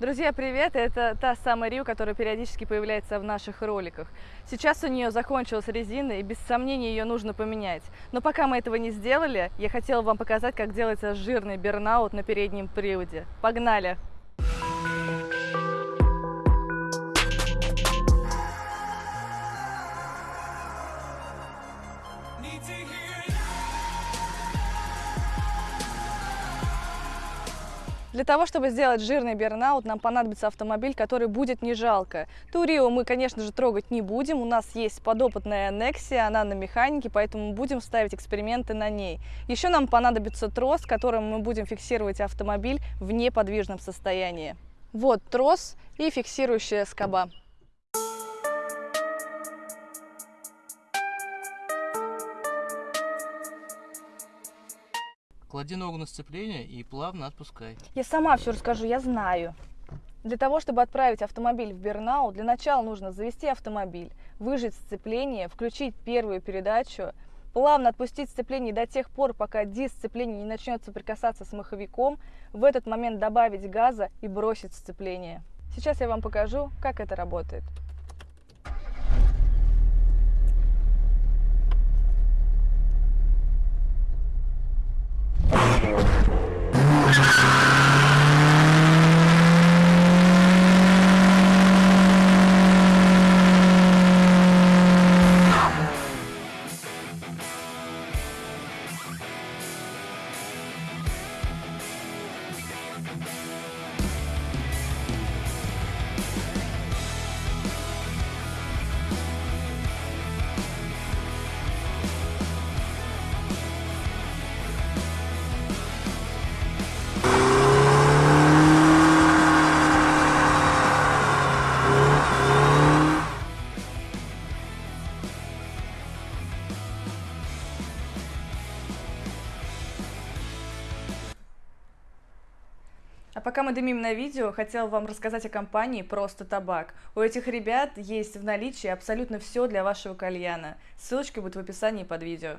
Друзья, привет! Это та самая Рио, которая периодически появляется в наших роликах. Сейчас у нее закончилась резина, и без сомнения ее нужно поменять. Но пока мы этого не сделали, я хотела вам показать, как делается жирный бернаут на переднем приводе. Погнали! Для того, чтобы сделать жирный бернаут, нам понадобится автомобиль, который будет не жалко. Турио мы, конечно же, трогать не будем. У нас есть подопытная Nexia, она на механике, поэтому будем ставить эксперименты на ней. Еще нам понадобится трос, которым мы будем фиксировать автомобиль в неподвижном состоянии. Вот трос и фиксирующая скоба. Клади ногу на сцепление и плавно отпускай. Я сама все расскажу, я знаю. Для того, чтобы отправить автомобиль в Бернау, для начала нужно завести автомобиль, выжать сцепление, включить первую передачу, плавно отпустить сцепление до тех пор, пока диск сцепления не начнет соприкасаться с маховиком, в этот момент добавить газа и бросить сцепление. Сейчас я вам покажу, как это работает. Senhor. А пока мы дымим на видео, хотела вам рассказать о компании «Просто табак». У этих ребят есть в наличии абсолютно все для вашего кальяна. Ссылочка будет в описании под видео.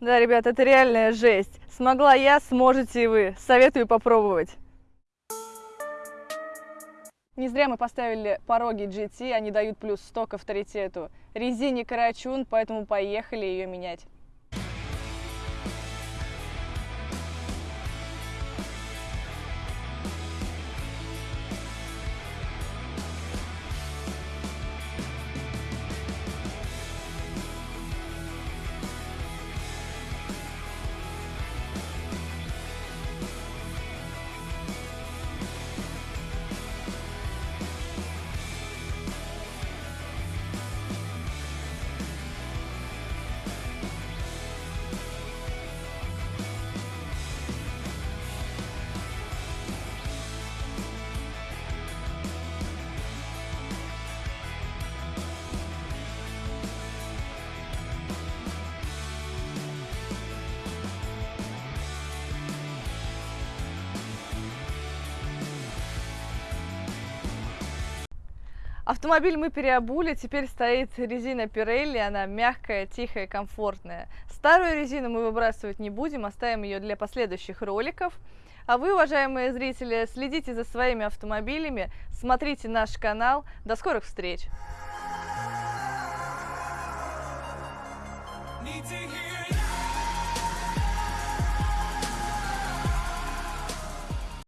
Да, ребят, это реальная жесть. Смогла я, сможете и вы. Советую попробовать. Не зря мы поставили пороги GT, они дают плюс 100 к авторитету. Резине Карачун, поэтому поехали ее менять. Автомобиль мы переобули, теперь стоит резина Pirelli, она мягкая, тихая, комфортная. Старую резину мы выбрасывать не будем, оставим ее для последующих роликов. А вы, уважаемые зрители, следите за своими автомобилями, смотрите наш канал. До скорых встреч! Need to hear